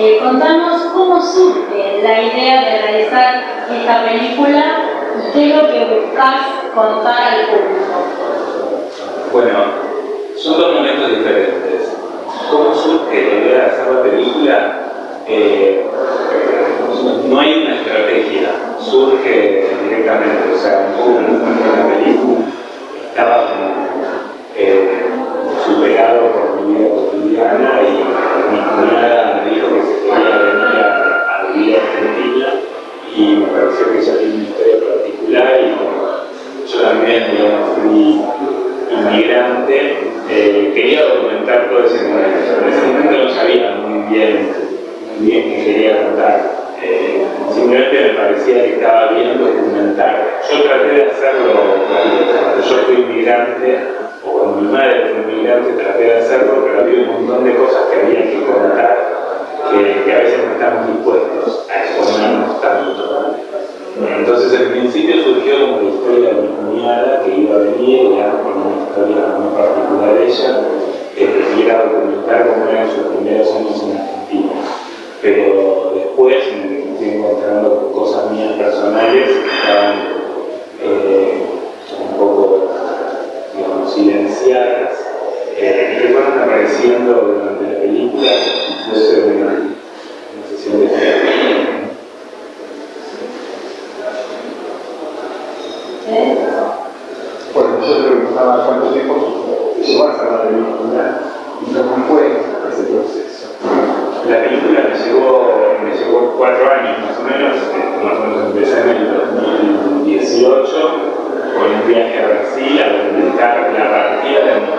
Eh, contanos cómo surge la idea de realizar esta película y qué es lo que buscas contar al público. Bueno, son dos momentos diferentes. ¿Cómo surge la idea de hacer la película? Eh, no hay una estrategia, surge directamente, o sea, uno en la película estaba eh, superado por mi vida cotidiana y vinculada Thank you. claro cómo eran sus primeros años en Argentina. Pero después me fui encontrando cosas mías personales que estaban eh, un poco, digamos, silenciadas eh, que fueron apareciendo durante la película, incluso en una, sesión de terapia. Bueno, yo preguntaba cuánto tiempo se van a sacar de la película no fue ese proceso. La película me llevó, me llevó cuatro años más o menos, este, más o menos empecé en el 2018 con un viaje a Brasil a documentar la partida de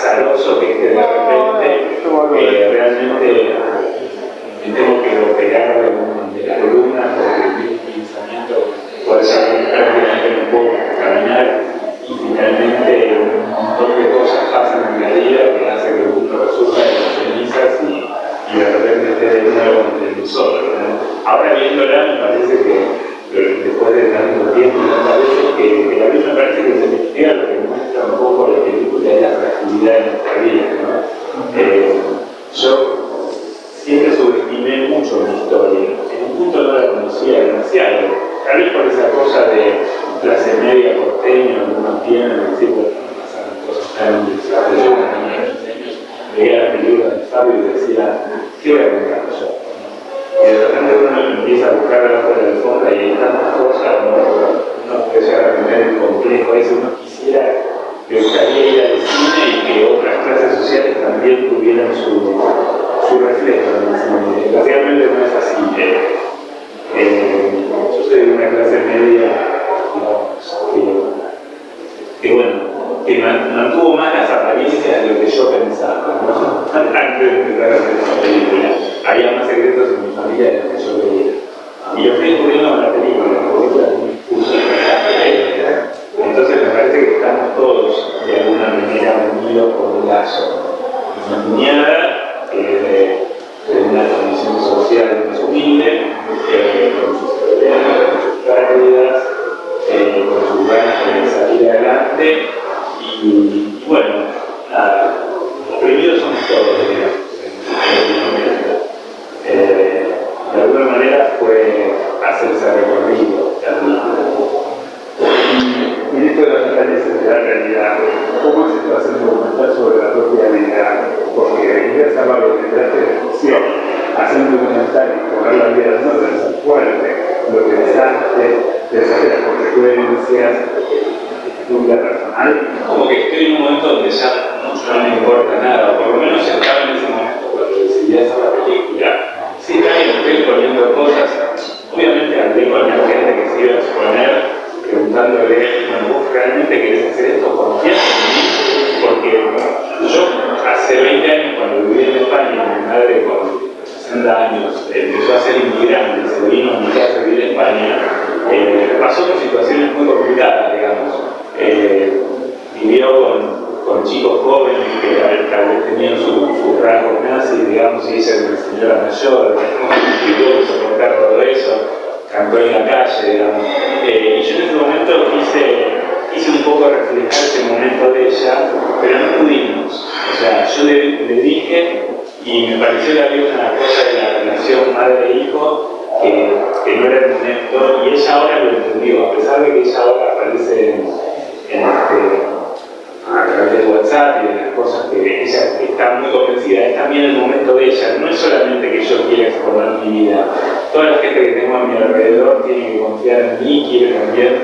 azaroso que de repente, eh, realmente que mantuvo más las apariencias de lo que yo pensaba, ¿no? Antes de empezar a hacer esa película. Había más secretos en mi familia de los que yo creía. Y lo fui descubriendo con la película, porque la ¿no? Entonces me parece que estamos todos de alguna manera unidos por un lazo. Una cuñada, que eh, de una condición social más humilde, eh, con sus pérdidas, eh, con sus ganas de salir adelante, bueno, oprimidos somos todos, digamos. Eh, de alguna manera fue hacerse recorrido de. Y, y esto de la fortaleza de la realidad, ¿cómo se está haciendo documental sobre la propia realidad? Porque ir a salvar lo que te hace reflexión, hacer un documental y poner la vida no es fuerte, lo pensaste, te hace las consecuencias, nunca como que estoy en un momento donde ya no me importa nada, por lo menos estaba en ese momento cuando decidí hacer la película. Sí, también estoy poniendo cosas, obviamente hablé con la gente que se iba a exponer, preguntándole, bueno, ¿vos realmente querés hacer esto? ¿Confías en mí? Porque yo hace 20 años cuando viví en España, mi madre con 60 años empezó a ser inmigrante, se vino a mi casa a vivir en España, con, chicos jóvenes que tal vez tenían sus su rasgos nazis, digamos, y una señora mayor, que tuvo que soportar todo eso, cantó en la calle, digamos. Eh, y yo en ese momento quise, quise un poco reflejar ese momento de ella, pero no pudimos. O sea, yo le, dije, y me pareció que había una cosa de la relación madre-hijo que, que, no era el momento, y ella ahora lo entendió, a pesar de que ella ahora aparece en, este, de las cosas que ella está muy convencida, es también el momento de ella, no es solamente que yo quiera exponer mi vida, toda la gente que tengo a mi alrededor tiene que confiar en mí, quiere también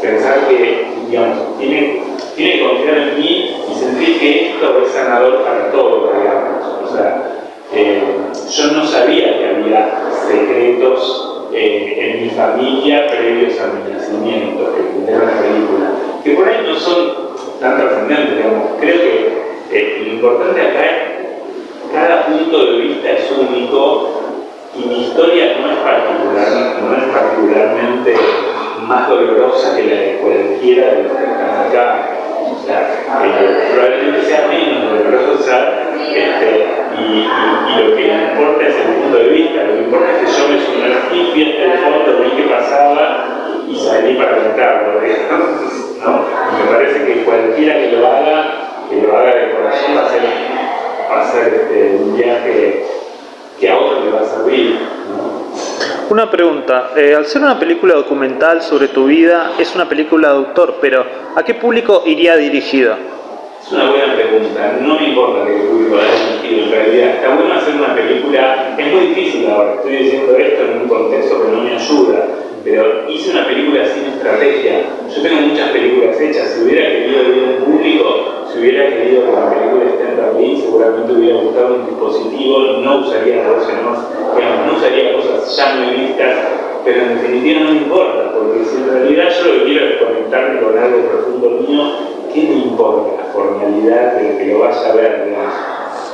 pensar que, digamos, tiene, tiene que confiar en mí y sentir que esto es sanador para todos, digamos. O sea, eh, yo no sabía que había secretos eh, en mi familia previos a mi nacimiento, que era la película, que por ahí no son tan trascendentes, digamos. Creo que eh, lo importante acá es cada punto de vista es único y mi historia no es, particularmente más dolorosa que la de cualquiera de los que están acá. O sea, probablemente sea menos dolorosa este, y, y, lo que importa es el punto de vista. Lo que importa es que yo me sumergí, fui hasta el fondo, vi qué pasaba y salí para contarlo. Me parece que cualquiera que lo haga, que lo haga de corazón, va a ser, va a ser este, un viaje que a otro le va a servir. ¿no? Una pregunta, eh, al ser una película documental sobre tu vida, es una película de autor, pero ¿a qué público iría dirigida? Es una buena pregunta, no me importa que el público haya dirigido en realidad. Está bueno hacer una película, es muy difícil ahora, estoy diciendo esto en un contexto que no me ayuda, pero hice una película sin estrategia. Yo tengo muchas películas hechas, si hubiera querido ir a un público, si hubiera querido que la película esté en Berlín, seguramente hubiera buscado un dispositivo, no usaría no, digamos, no usaría cosas ya muy vistas, pero en definitiva no me importa, porque si en realidad yo lo que quiero es conectarme con algo profundo mío, ¿qué me importa la formalidad del que lo vaya a ver?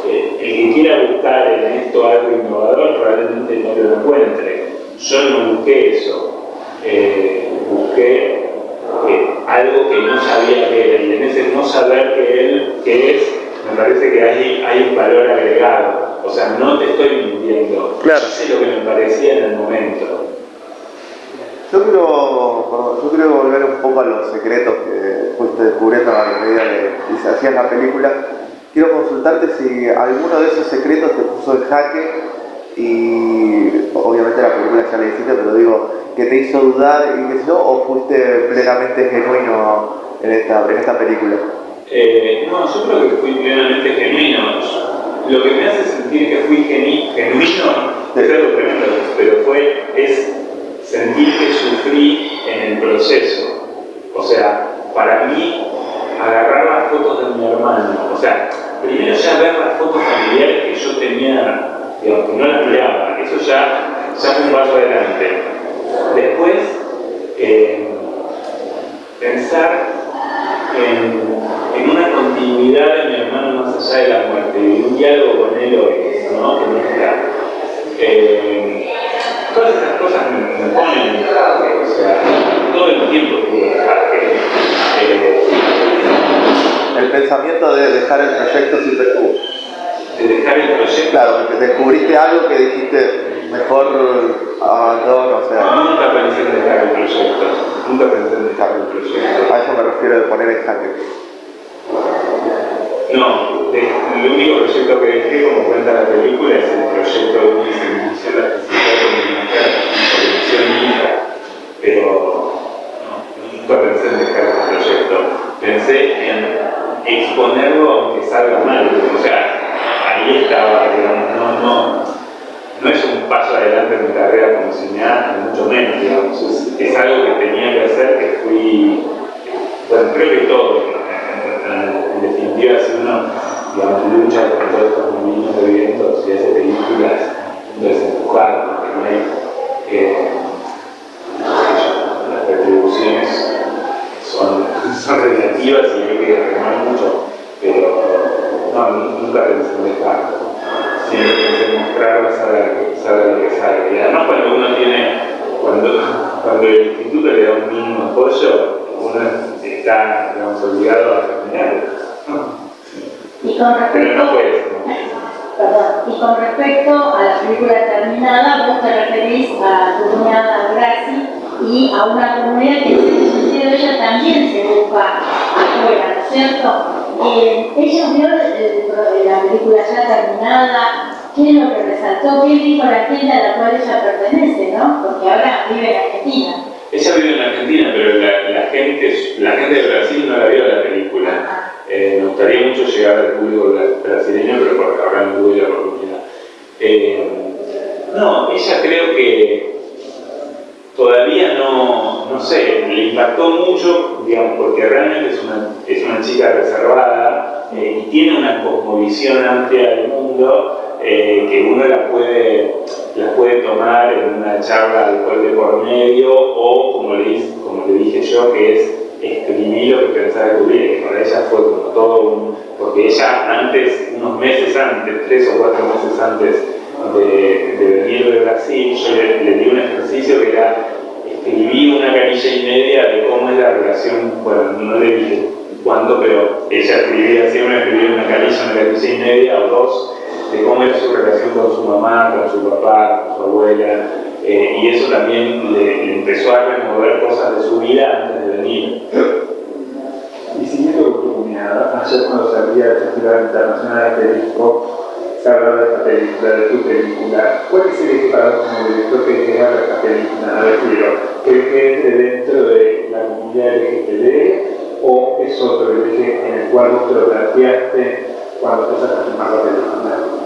Eh, el que quiera buscar en esto algo innovador probablemente no lo encuentre. Yo no busqué eso. Eh, busqué eh, algo que no sabía que era y en ese no saber que él que es me parece que hay, hay un valor agregado. O sea no te estoy mintiendo. Claro. sé lo que me parecía en el momento. Yo quiero, perdón, yo quiero volver un poco a los secretos que fuiste descubriendo a la medida que se hacía la película. Quiero consultarte si alguno de esos secretos te puso en jaque y obviamente la película ya la hiciste, pero digo, que te hizo dudar y qué sé yo, o fuiste plenamente genuino en esta, en esta película? Eh, no, yo creo que fui plenamente genuino. Lo que me hace sentir que fui genu genuino es algo tremendo, pero fue, es sentir que sufrí en el proceso. O sea, para mí, agarrar las fotos de mi hermano, o sea, primero ya ver las fotos familiares que yo tenía digamos, que no las miraba, eso ya, ya fue un paso adelante. Después, eh, pensar en, en, una continuidad de mi hermano más allá de la muerte, y un diálogo con él hoy, ¿no? que no está. Eh, todas estas cosas me, me ponen, o sea, todo el tiempo tuve eh, El pensamiento de dejar el proyecto sin perjuicio de dejar el proyecto. Claro, que descubriste algo que dijiste, mejor abandono, o sea. Nunca pensé en dejar el proyecto, nunca pensé en dejar el proyecto. A eso me refiero de poner en jaque. No, el único proyecto que dejé, como cuenta la película, es el proyecto de una de la infra, pero nunca pensé en dejar ese proyecto. Pensé en exponerlo aunque salga mal. O sea, ahí estaba, digamos, no, no, no es un paso adelante en mi carrera como cineasta, mucho menos, digamos. Es, algo que tenía que hacer, que fui, bueno, creo que todo, en, definitiva, si uno lucha con todos estos movimientos de vientos y hace películas, empujar, porque no hay, las retribuciones son, son relativas y hay que remar mucho, pero no, nunca pensé en dejarlo siempre pensé en lo que sale. Y además cuando uno tiene, cuando, cuando el instituto le da un mínimo apoyo, uno está digamos, obligado a terminarlo. Y con respecto, Perdón. Y con respecto a la película terminada, vos te referís a tu cuñada Graci y a una comunidad que en ese sentido ella también se busca afuera, ¿no es cierto? Eh, ella vio la película ya terminada, ¿qué es lo que resaltó? ¿Qué dijo la gente a la cual ella pertenece, no? Porque ahora vive en Argentina. Ella vive en Argentina, pero la, la, gente, la gente de Brasil no la vio la película. Ah. Eh, me gustaría mucho llegar al público brasileño, pero porque ahora no tuve la oportunidad. Eh, no, ella creo que todavía no, no sé, le impactó mucho, digamos, porque realmente es una, es una chica reservada eh, y tiene una cosmovisión amplia del mundo que uno la puede, la puede tomar en una charla alcohol de por medio o, como le, como le dije yo, que es escribí lo que pensaba descubrir, que para ella fue como todo un... porque ella antes, unos meses antes, tres o cuatro meses antes de, de venir de Brasil, yo le, di un ejercicio que era escribí una canilla y media de cómo es la relación, bueno, no le dije cuándo, pero ella escribía, siempre escribía una canilla, una canilla y media o dos, de cómo era su relación con su mamá, con su papá, con su abuela, eh, y eso también le, empezó a remover cosas de su vida antes de venir. Y siguiendo con ayer cuando salía del Festival Internacional de Periscope, se hablaba de esta película, de tu película. ¿Cuál es el eje para vos como director que te habla esta película? Me refiero, ¿crees que de dentro de la comunidad LGTB o es otro el en el cual vos te lo planteaste cuando empezaste a filmar la película?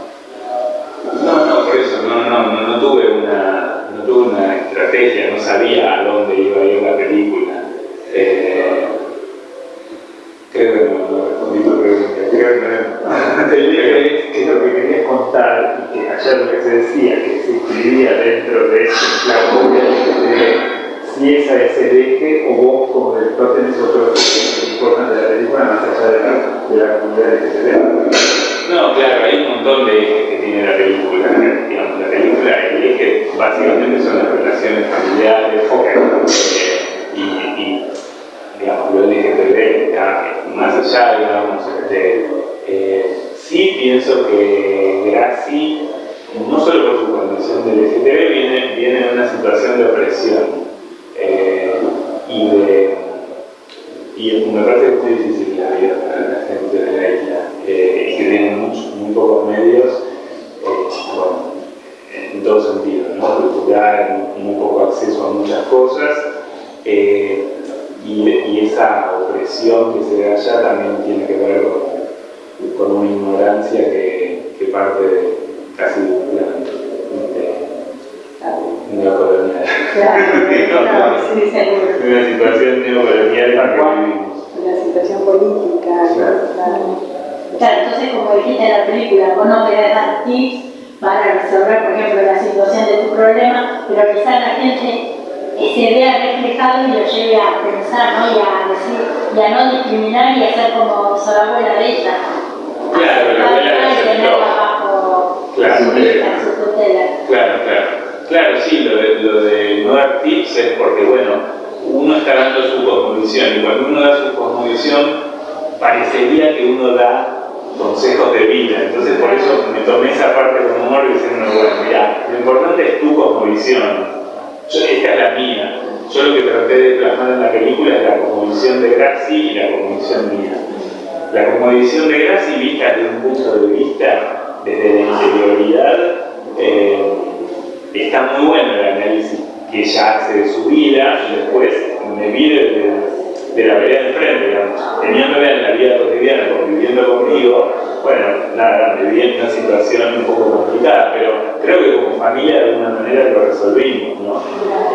No, no, no, no, no, no tuve una tuve una estrategia, no sabía a dónde iba a ir la película. Eh, creo que no, no respondí tu pregunta. Creo que no. ¿Qué es lo que querías contar y que ayer lo que se decía, que se inscribía dentro de ese clavo de si esa es el eje o vos como director tenés otro importante de la película más allá de la, de la comunidad que? No, claro, hay un montón de ejes que tiene la película. Digamos, la película, el eje básicamente son las relaciones familiares y, y, digamos, lo LGTB está más allá, digamos, este, eh, sí pienso que Graci, no solo por su condición de LGTB, viene, viene de una situación de opresión eh, y de y me parece que es muy difícil la la gente de la isla eh, que tienen muy pocos medios eh, en todo sentido, ¿no? cultural, muy poco acceso a muchas cosas eh, y, esa opresión que se ve allá también tiene que ver con, una ignorancia que, parte de casi de un plan neocolonial. Claro, sí, Una situación neocolonial en la que vivimos. Una situación política. Claro. claro. entonces como dijiste en la película, vos no querés dar tips para resolver, por ejemplo, la situación de tu problema, pero quizás la gente se vea reflejado y lo lleve a pensar, ¿no? Y a decir, y a no discriminar y a ser como su abuela de ella. Claro, la abuela de ella. Claro, su, vida, su tutela. Claro, claro. Sí, lo de, no dar tips es porque, bueno, uno está dando su cosmovisión y cuando uno da su cosmovisión parecería que uno da consejos de vida. Entonces por eso me tomé esa parte con humor diciendo, bueno, mira, lo importante es tu cosmovisión. esta es la mía. Yo lo que traté de plasmar en la película es la cosmovisión de Graci y la cosmovisión mía. la comodición de Graci vista desde un punto de vista, desde la interioridad, eh, está muy bueno el análisis que ella hace de su vida y después me vi de, de la vereda de frente, digamos, teniéndole en la vida cotidiana, conviviendo conmigo, bueno, nada, me vi en una situación un poco complicada, pero creo que como familia de alguna manera lo resolvimos, ¿no?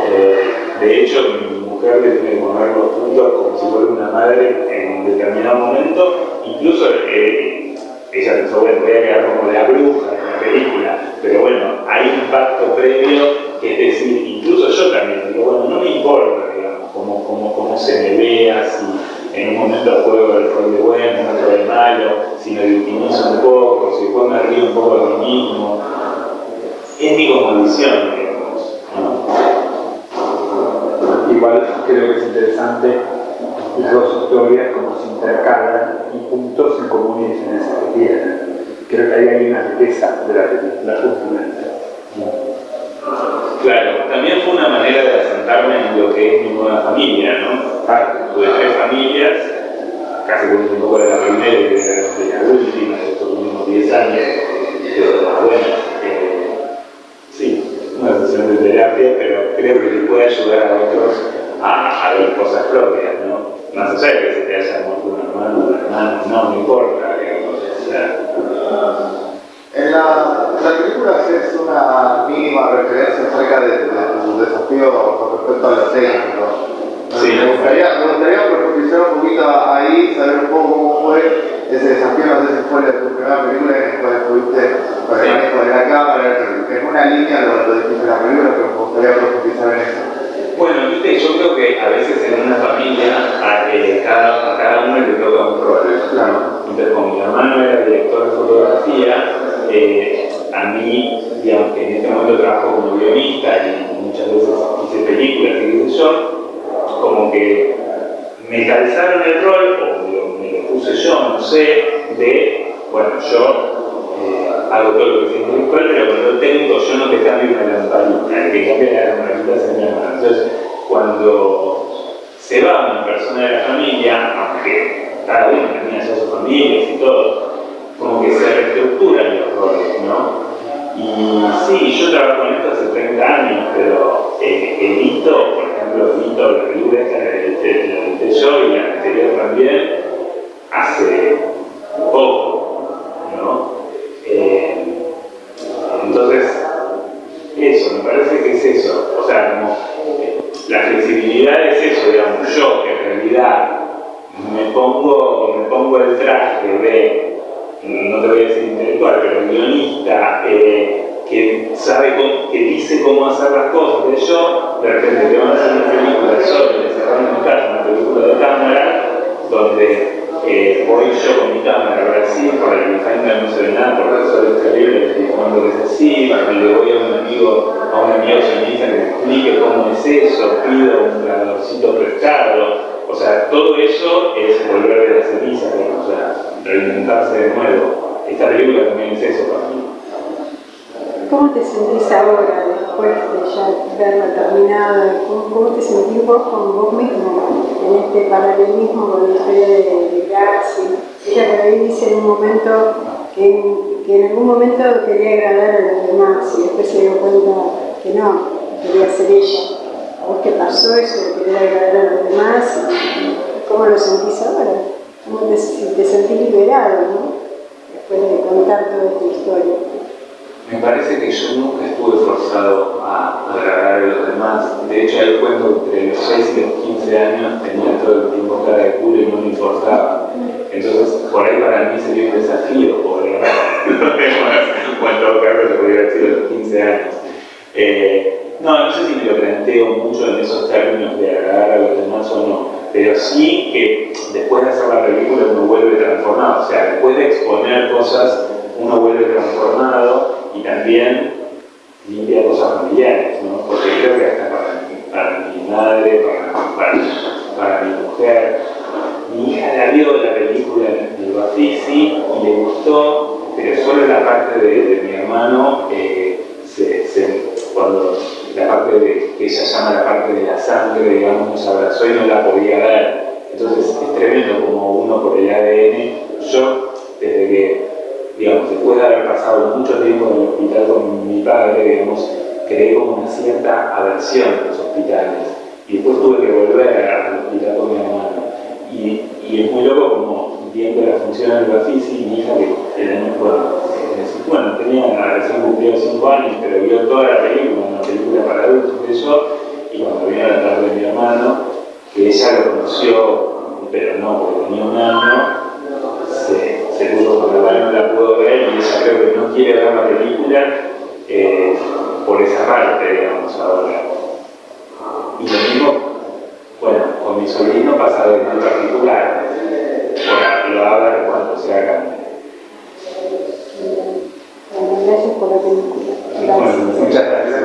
Eh, de hecho, mi mujer le tiene que poner los puntos como si fuera una madre en un determinado momento, incluso eh, ella pensó, bueno, voy a quedar como la bruja película, pero bueno, hay un pacto previo que es decir, incluso yo también digo, bueno, no me importa, digamos, cómo, cómo, cómo se me vea, si en un momento juego el rol de bueno, en otro de malo, si me victimizo un poco, si después me río un poco de lo mismo. Es mi condición, digamos. Igual creo que es interesante las dos historias, cómo se intercalan y puntos en comunes en esa que. Creo que ahí hay una riqueza de la justamente. Claro, también fue una manera de asentarme en lo que es mi nueva familia, ¿no? Tuve tres familias, casi con un poco de la primera y de la última, de estos últimos 10 años, pero bueno, eh, sí, una sesión de terapia, pero creo que le puede ayudar a otros a, a ver cosas propias, ¿no? Más allá de que se te haya muerto un hermano, un hermano, no, no importa, digamos, o sea, película haces una mínima referencia acerca de, de tu desafío con respecto a lo técnico. Sí. Me gustaría, me gustaría profundizar un poquito ahí, saber un poco cómo fue ese desafío, no sé si fue la tu primera película en la cual estuviste con el manejo de la cámara, en una línea lo, lo dijiste en la película, pero me gustaría profundizar en eso. Bueno, viste, yo creo que a veces en una familia a, eh, cada, a cada uno le toca un rol. Claro. Entonces, como mi hermano era director de fotografía, eh, a mí, digamos que en este momento trabajo como guionista y muchas veces hice películas y qué sé yo, como que me calzaron el rol, o me lo puse yo, no sé, de, bueno, yo eh, hago todo lo que es intelectual, pero con lo técnico yo no te cambio una lamparita, el que cambia la lamparita es mi. Entonces, cuando se va una persona de la familia, aunque cada uno tenía ya sus familias y todo, que se reestructuran los roles, ¿no? Y sí, yo trabajo en esto hace 30 años, pero eh, el hito, por ejemplo, el hito de la película esta edité yo y la anterior también, hace poco, ¿no? Eh, entonces, eso, me parece que es eso. O sea, como la flexibilidad es eso, digamos, yo que en realidad me pongo, me pongo el traje de, no te voy a decir intelectual, pero guionista, eh, que sabe, que dice cómo hacer las cosas, que yo, de repente te van a hacer una película solo, encerrado en casa, una película de cámara, donde eh, voy yo con mi cámara a Brasil, por el behind no se ve nada, porque el sol es terrible, y cuando es así, le voy a un amigo, a un amigo sionista que me explique cómo es eso, pido un grabadorcito prestado, o sea, todo eso es volver de la ceniza, digamos, o sea, reinventarse de nuevo. Esta película también es eso para mí. ¿Cómo te sentís ahora, después de ya verla terminada? ¿Cómo, te sentís vos con vos mismo en este paralelismo con la historia de, de? Ella por ahí dice en un momento que, que en algún momento quería agradar a los demás y después se dio cuenta que no, que quería ser ella. ¿A vos qué pasó eso de querer agradar a los demás? ¿Y ¿Cómo lo sentís ahora? ¿Cómo te, te sentís liberado, no? Después de contar toda esta historia. Me parece que yo nunca estuve forzado a agradar a los demás. De hecho, el cuento entre los 6 y los 15 años tenía todo el tiempo cara de culo y no me importaba. Entonces, por ahí para mí sería un desafío a los demás. O en todo caso, se podría decir a los 15 años. Eh, no, no sé si me lo planteo mucho en esos términos de agradar a los demás o no, pero sí que después de hacer la película uno vuelve transformado, o sea, después de exponer cosas uno vuelve transformado y también limpia cosas familiares, ¿no? Porque creo que hasta para mi, para mi madre, para, mi mujer, mi hija la vio la película del Bafisi y le gustó, pero solo la parte de, de mi hermano, eh, se, se- cuando la parte de, que ella llama la parte de la sangre, digamos, nos abrazó y no la podía ver. Entonces, esta tremendo como uno por el ADN. Yo, desde que, digamos, después de haber pasado mucho tiempo en el hospital con mi padre, digamos, creé como una cierta aversión a los hospitales. Y después tuve que volver al hospital con mi hermano. Y, es muy loco como viendo la función del Bafisi mi hija que el año bueno, tenía recién cumplido 5 años, pero vio toda la película, una película para adultos eso, y cuando vino la tarde de mi hermano, que ella lo conoció, pero no, porque tenía un año, se, puso con la no la pudo ver, y ella creo que no quiere ver la película eh, por esa parte, digamos, ahora. Y lo mismo, bueno, con mi sobrino pasa de en particular, lo hablar cuando se haga gracias por la película. Gracias. Muchas gracias.